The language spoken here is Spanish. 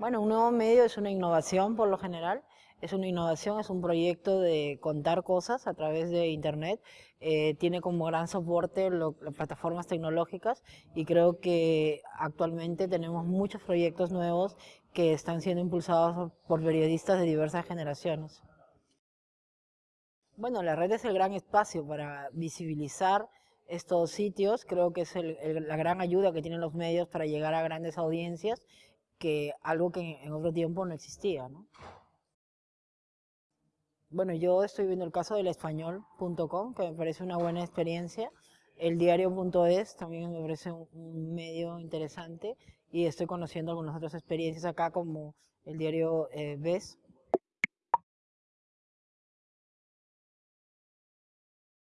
Bueno, un nuevo medio es una innovación por lo general. Es una innovación, es un proyecto de contar cosas a través de Internet. Eh, tiene como gran soporte las plataformas tecnológicas y creo que actualmente tenemos muchos proyectos nuevos que están siendo impulsados por periodistas de diversas generaciones. Bueno, la red es el gran espacio para visibilizar estos sitios. Creo que es la gran ayuda que tienen los medios para llegar a grandes audiencias que algo que en, otro tiempo no existía. ¿no? Bueno, yo estoy viendo el caso del español.com, que me parece una buena experiencia. El diario.es también me parece un, medio interesante y estoy conociendo algunas otras experiencias acá como el diario eh,